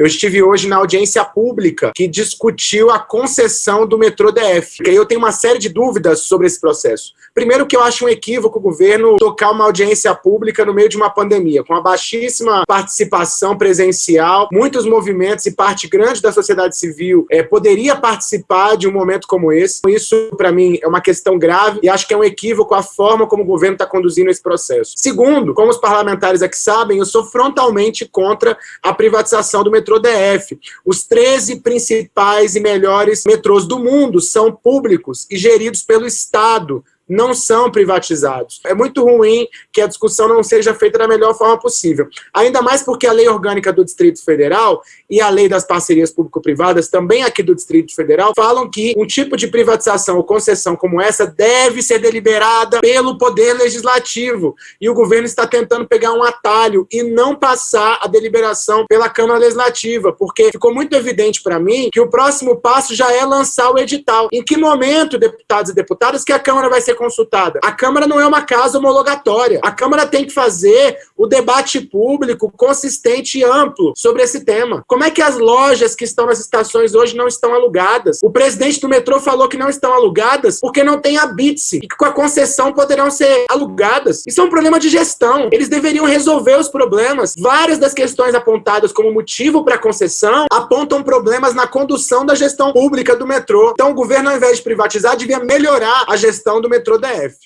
Eu estive hoje na audiência pública que discutiu a concessão do metrô DF. E eu tenho uma série de dúvidas sobre esse processo. Primeiro que eu acho um equívoco o governo tocar uma audiência pública no meio de uma pandemia, com uma baixíssima participação presencial, muitos movimentos e parte grande da sociedade civil é, poderia participar de um momento como esse. Isso, para mim, é uma questão grave e acho que é um equívoco a forma como o governo está conduzindo esse processo. Segundo, como os parlamentares aqui sabem, eu sou frontalmente contra a privatização do metrô DF. Os 13 principais e melhores metrôs do mundo são públicos e geridos pelo Estado não são privatizados. É muito ruim que a discussão não seja feita da melhor forma possível. Ainda mais porque a lei orgânica do Distrito Federal e a lei das parcerias público-privadas, também aqui do Distrito Federal, falam que um tipo de privatização ou concessão como essa deve ser deliberada pelo Poder Legislativo. E o governo está tentando pegar um atalho e não passar a deliberação pela Câmara Legislativa, porque ficou muito evidente para mim que o próximo passo já é lançar o edital. Em que momento, deputados e deputadas, que a Câmara vai ser consultada. A Câmara não é uma casa homologatória. A Câmara tem que fazer o debate público consistente e amplo sobre esse tema. Como é que as lojas que estão nas estações hoje não estão alugadas? O presidente do metrô falou que não estão alugadas porque não tem a BITSE e que com a concessão poderão ser alugadas. Isso é um problema de gestão. Eles deveriam resolver os problemas. Várias das questões apontadas como motivo para a concessão apontam problemas na condução da gestão pública do metrô. Então o governo, ao invés de privatizar, devia melhorar a gestão do metrô DF.